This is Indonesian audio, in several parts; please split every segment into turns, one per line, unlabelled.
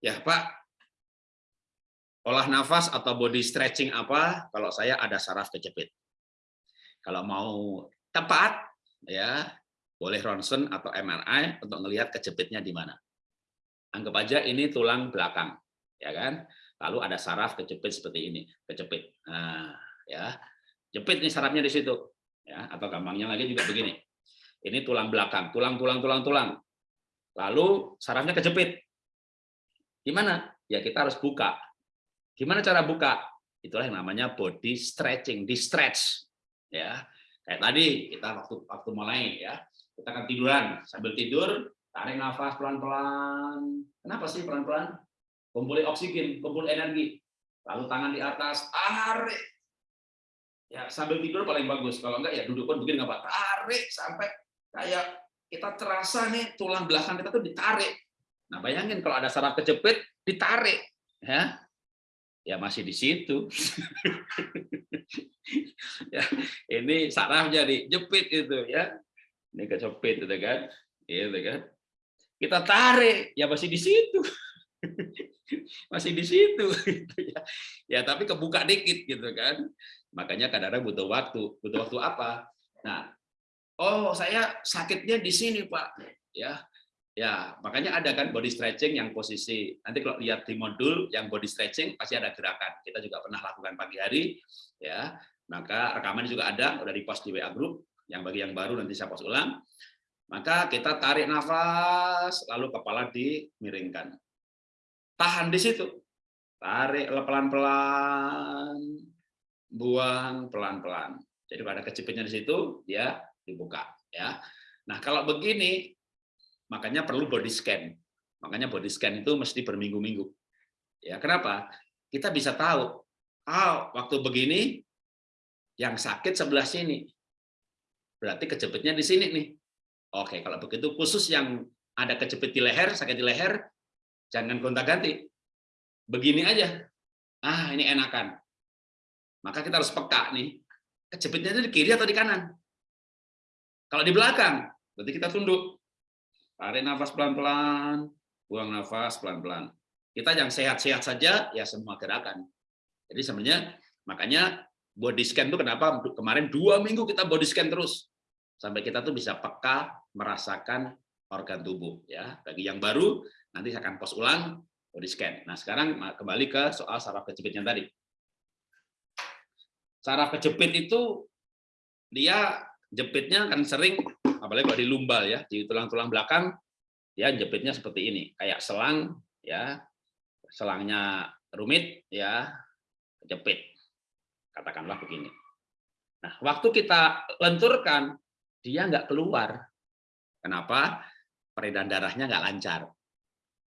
Ya, Pak. Olah nafas atau body stretching apa? Kalau saya ada saraf kejepit. Kalau mau tepat, ya boleh ronsen atau MRI untuk melihat kejepitnya di mana. Anggap aja ini tulang belakang, ya kan? Lalu ada saraf kejepit seperti ini, kejepit. Nah, ya, jepit nih sarafnya di situ, ya. Atau gampangnya lagi juga begini. Ini tulang belakang, tulang, tulang, tulang, tulang. Lalu sarafnya kejepit. Gimana? Ya kita harus buka. Gimana cara buka? Itulah yang namanya body stretching, di stretch. Ya, kayak tadi kita waktu waktu mulai ya, kita akan tiduran sambil tidur, tarik nafas pelan-pelan. Kenapa sih pelan-pelan? Kumpulin oksigen, kumpul energi. Lalu tangan di atas, tarik. Ya sambil tidur paling bagus. Kalau enggak ya duduk pun begini nggak apa. Tarik sampai kayak kita terasa nih tulang belakang kita tuh ditarik Nah, bayangin kalau ada saraf kejepit, ditarik, ya, ya masih di situ. ya, ini sarafnya dijepit itu, ya, ini kejepit itu kan, gitu kan. Kita tarik, ya masih di situ, masih di situ, gitu ya. Ya, tapi kebuka dikit gitu kan. Makanya kadang-kadang butuh waktu, butuh waktu apa? Nah, oh saya sakitnya di sini pak, ya Ya, makanya ada kan body stretching yang posisi, nanti kalau lihat di modul yang body stretching pasti ada gerakan. Kita juga pernah lakukan pagi hari, ya. Maka rekaman juga ada, udah di post di WA group, yang bagi yang baru nanti saya post ulang. Maka kita tarik nafas, lalu kepala dimiringkan. Tahan di situ. Tarik pelan-pelan, buang pelan-pelan. Jadi pada kejepitnya di situ, dia dibuka. ya. Nah, kalau begini, makanya perlu body scan. Makanya body scan itu mesti berminggu-minggu. Ya, kenapa? Kita bisa tahu, oh, waktu begini yang sakit sebelah sini. Berarti kejepitnya di sini nih. Oke, kalau begitu khusus yang ada kejepit di leher, sakit di leher, jangan gonta-ganti. Begini aja. Ah, ini enakan. Maka kita harus peka nih. Kejepitnya itu di kiri atau di kanan? Kalau di belakang, berarti kita tunduk. Tarik nafas pelan-pelan, buang nafas pelan-pelan. Kita yang sehat-sehat saja, ya semua gerakan. Jadi sebenarnya, makanya body scan itu kenapa kemarin dua minggu kita body scan terus. Sampai kita tuh bisa peka merasakan organ tubuh. ya Bagi yang baru, nanti saya akan post ulang body scan. Nah sekarang kembali ke soal saraf kejepitnya tadi. Saraf kejepit itu dia jepitnya kan sering apalagi kalau di lumbal ya, di tulang-tulang belakang, ya jepitnya seperti ini, kayak selang, ya selangnya rumit, ya jepit, katakanlah begini. Nah, waktu kita lenturkan, dia nggak keluar. Kenapa? Peredaran darahnya nggak lancar.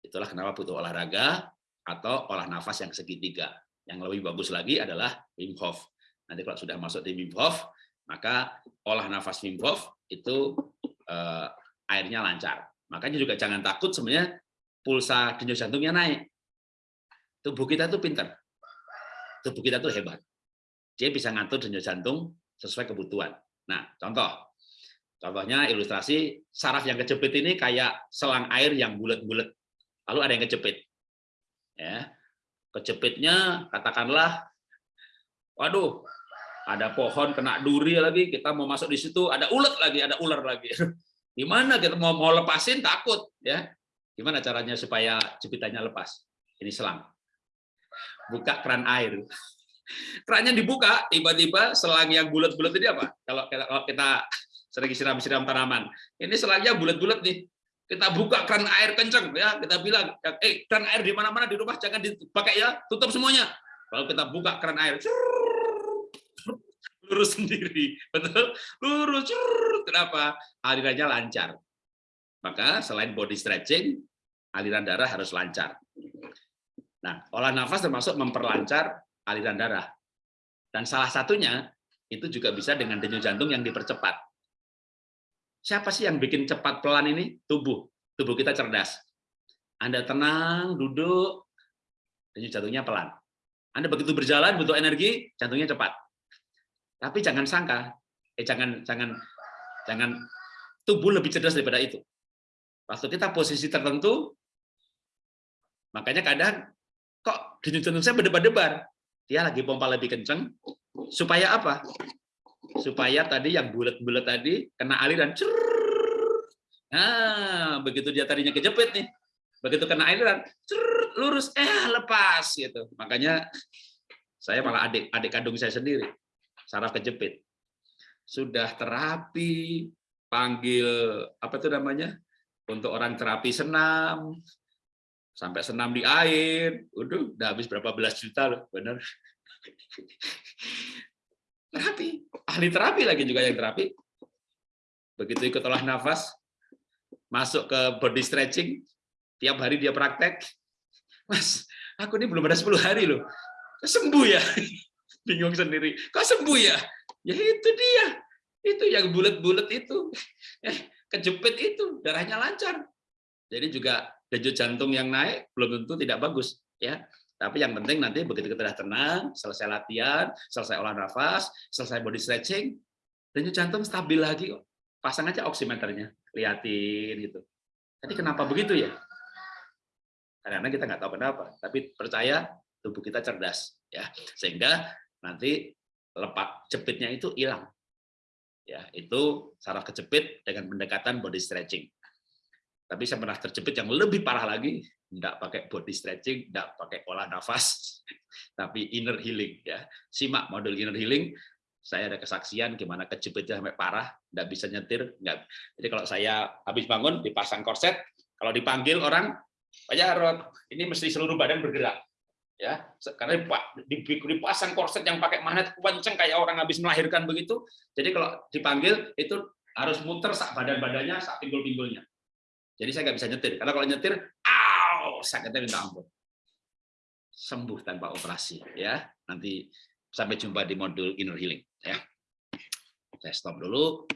Itulah kenapa butuh olahraga atau olah nafas yang segitiga. Yang lebih bagus lagi adalah Wim Hof. Nanti kalau sudah masuk di Wim Hof, maka olah nafas Wim Hof itu eh, airnya lancar. Makanya juga jangan takut sebenarnya pulsa denyut jantungnya naik. Tubuh kita itu pintar. Tubuh kita itu hebat. Dia bisa ngatur denyut jantung sesuai kebutuhan. Nah, contoh. Contohnya ilustrasi saraf yang kejepit ini kayak selang air yang bulat-bulat. Lalu ada yang kejepit. Ya. Kejepitnya katakanlah waduh, ada pohon kena duri lagi, kita mau masuk di situ, ada ulet lagi, ada ular lagi. Gimana kita mau mau lepasin takut ya? Gimana caranya supaya jepitannya lepas? Ini selang. Buka keran air. Kerannya dibuka, tiba-tiba selang yang bulat-bulat ini apa? Kalau kita, kalau kita sering siram-siram tanaman, ini selangnya bulat-bulat nih. Kita buka keran air kenceng ya, kita bilang, eh keran air di mana-mana di rumah jangan dipakai ya, tutup semuanya. Kalau kita buka keran air, lurus sendiri, betul? Lurus, kenapa? Alirannya lancar. Maka selain body stretching, aliran darah harus lancar. Nah, olah nafas termasuk memperlancar aliran darah. Dan salah satunya itu juga bisa dengan denyut jantung yang dipercepat. Siapa sih yang bikin cepat pelan ini? Tubuh. Tubuh kita cerdas. Anda tenang, duduk, denyut jantungnya pelan. Anda begitu berjalan, butuh energi, jantungnya cepat. Tapi jangan sangka, eh jangan jangan jangan tubuh lebih cerdas daripada itu. Waktu kita posisi tertentu, Makanya kadang kok denyut jantung saya berdebar-debar. Dia lagi pompa lebih kenceng supaya apa? Supaya tadi yang bulat-bulat tadi kena aliran. Nah, begitu dia tadinya kejepit nih. Begitu kena aliran, lurus eh lepas gitu. Makanya saya malah adik adik kandung saya sendiri saraf kejepit. Sudah terapi, panggil apa itu namanya? Untuk orang terapi senam, sampai senam di air, udah habis berapa belas juta loh, bener. Terapi, ahli terapi lagi juga yang terapi. Begitu ikut olah nafas, masuk ke body stretching, tiap hari dia praktek, Mas, aku ini belum ada 10 hari loh, sembuh ya? Bingung sendiri, kok sembuh ya? Ya itu dia, itu yang bulat-bulat itu, eh, kejepit itu, darahnya lancar. Jadi juga denyut jantung yang naik belum tentu tidak bagus ya. Tapi yang penting nanti begitu kita sudah tenang selesai latihan selesai olah nafas selesai body stretching denyut jantung stabil lagi pasang aja oximeternya liatin gitu. Jadi kenapa begitu ya? Karena kita nggak tahu kenapa tapi percaya tubuh kita cerdas ya. Sehingga nanti lepak jepitnya itu hilang ya itu saraf kejepit dengan pendekatan body stretching tapi saya pernah terjepit yang lebih parah lagi, tidak pakai body stretching, tidak pakai olah nafas, tapi inner healing. ya Simak modul inner healing, saya ada kesaksian gimana kejepitnya sampai parah, tidak bisa nyetir. Enggak. Jadi kalau saya habis bangun, dipasang korset, kalau dipanggil orang, Pak Jarot, ini mesti seluruh badan bergerak. Ya Karena dipasang korset yang pakai magnet kenceng kayak orang habis melahirkan begitu. Jadi kalau dipanggil, itu harus muter sak badan-badannya, sak pinggul-pinggulnya jadi saya nggak bisa nyetir. Karena kalau nyetir, aw, sakitnya minta ampun. Sembuh tanpa operasi. ya. Nanti sampai jumpa di modul inner healing. ya. Saya stop dulu.